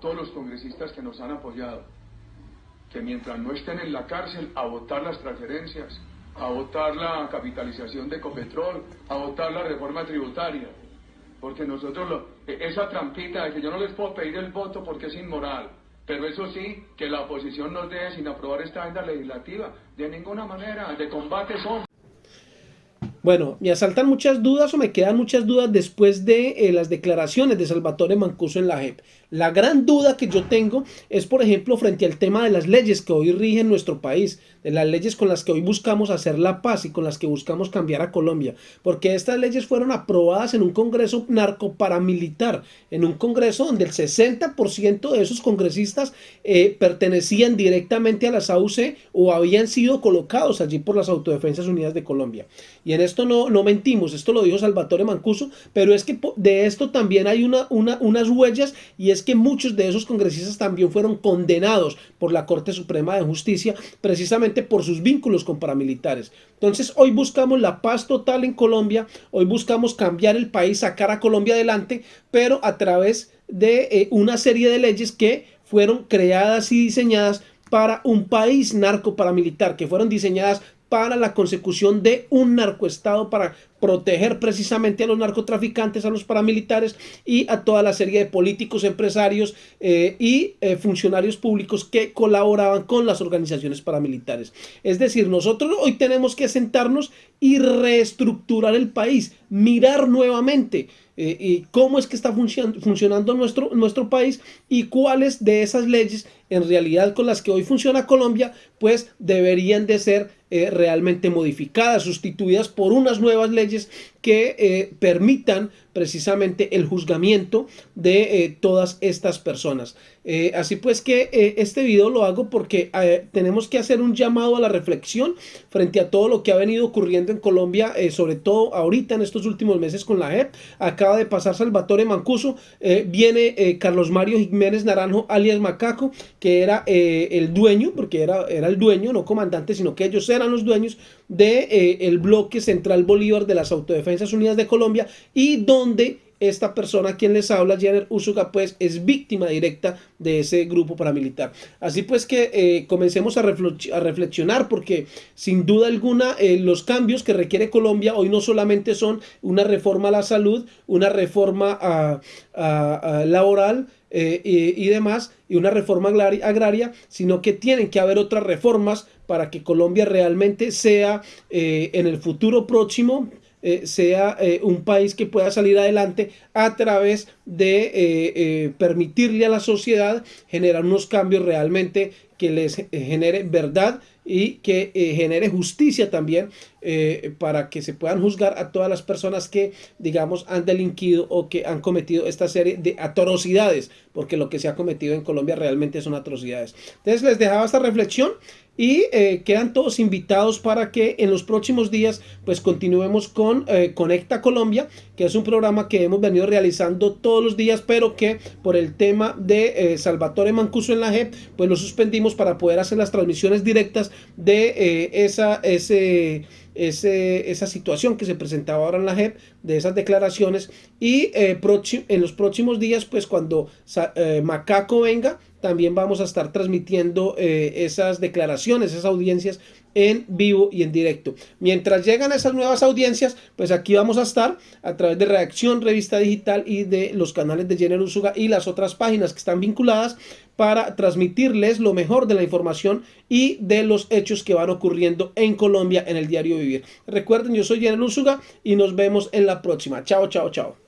todos los congresistas que nos han apoyado, que mientras no estén en la cárcel, a votar las transferencias, a votar la capitalización de Ecopetrol, a votar la reforma tributaria. Porque nosotros, e, esa trampita de que yo no les puedo pedir el voto porque es inmoral, pero eso sí, que la oposición nos deje sin aprobar esta agenda legislativa, de ninguna manera, de combate son. Bueno, me asaltan muchas dudas o me quedan muchas dudas después de eh, las declaraciones de Salvatore Mancuso en la JEP. La gran duda que yo tengo es, por ejemplo, frente al tema de las leyes que hoy rigen nuestro país, de las leyes con las que hoy buscamos hacer la paz y con las que buscamos cambiar a Colombia, porque estas leyes fueron aprobadas en un congreso narcoparamilitar, en un congreso donde el 60% de esos congresistas eh, pertenecían directamente a las AUC o habían sido colocados allí por las Autodefensas Unidas de Colombia. Y en esto no, no mentimos, esto lo dijo Salvatore Mancuso, pero es que de esto también hay una, una, unas huellas y es que muchos de esos congresistas también fueron condenados por la Corte Suprema de Justicia precisamente por sus vínculos con paramilitares. Entonces hoy buscamos la paz total en Colombia, hoy buscamos cambiar el país, sacar a Colombia adelante, pero a través de eh, una serie de leyes que fueron creadas y diseñadas para un país narco paramilitar, que fueron diseñadas para la consecución de un narcoestado, para proteger precisamente a los narcotraficantes, a los paramilitares y a toda la serie de políticos, empresarios eh, y eh, funcionarios públicos que colaboraban con las organizaciones paramilitares. Es decir, nosotros hoy tenemos que sentarnos y reestructurar el país, mirar nuevamente eh, y cómo es que está funcionando nuestro, nuestro país y cuáles de esas leyes en realidad con las que hoy funciona Colombia, pues deberían de ser eh, realmente modificadas, sustituidas por unas nuevas leyes que eh, permitan precisamente el juzgamiento de eh, todas estas personas. así pues que este video lo hago porque tenemos que hacer un llamado a la reflexión frente a todo lo que ha venido ocurriendo en Colombia, sobre todo ahorita en estos últimos meses con la JEP. Acaba de pasar Salvatore Mancuso, viene Carlos Mario Jiménez Naranjo alias Macaco, que era el dueño, porque era, era el dueño, no comandante, sino que ellos eran los dueños de eh, bloque central Bolívar de las Autodefensas Unidas de Colombia y donde esta persona quien les habla, Jenner Usuga, pues es víctima directa de ese grupo paramilitar. Así pues que eh, comencemos a, reflexionar porque sin duda alguna eh, los cambios que requiere Colombia hoy no solamente son una reforma a la salud, una reforma a, laboral, y, y, demás, y una reforma agraria, sino que tienen que haber otras reformas para que Colombia realmente sea eh, en el futuro próximo eh, sea eh, un país que pueda salir adelante a través de permitirle a la sociedad generar unos cambios realmente que les genere verdad y que genere justicia también para que se puedan juzgar a todas las personas que, digamos, han delinquido o que han cometido esta serie de atrocidades, porque lo que se ha cometido en Colombia realmente son atrocidades. Entonces les dejaba esta reflexión y eh, quedan todos invitados para que en los próximos días pues continuemos con eh, Conecta Colombia, que es un programa que hemos venido realizando todos los días, pero que por el tema de eh, Salvatore Mancuso en la JEP, pues lo suspendimos para poder hacer las transmisiones directas de esa, ese, esa situación que se presentaba ahora en la JEP, de esas declaraciones, y en los próximos días, pues cuando Macaco venga, también vamos a estar transmitiendo eh, esas declaraciones, esas audiencias en vivo y en directo. Mientras llegan esas nuevas audiencias, pues aquí vamos a estar a través de Reacción, Revista Digital y de los canales de Jenner Usuga y las otras páginas que están vinculadas para transmitirles lo mejor de la información y de los hechos que van ocurriendo en Colombia en el diario Vivir. Recuerden, yo soy Jenner Usuga y nos vemos en la próxima. Chao, chao, chao.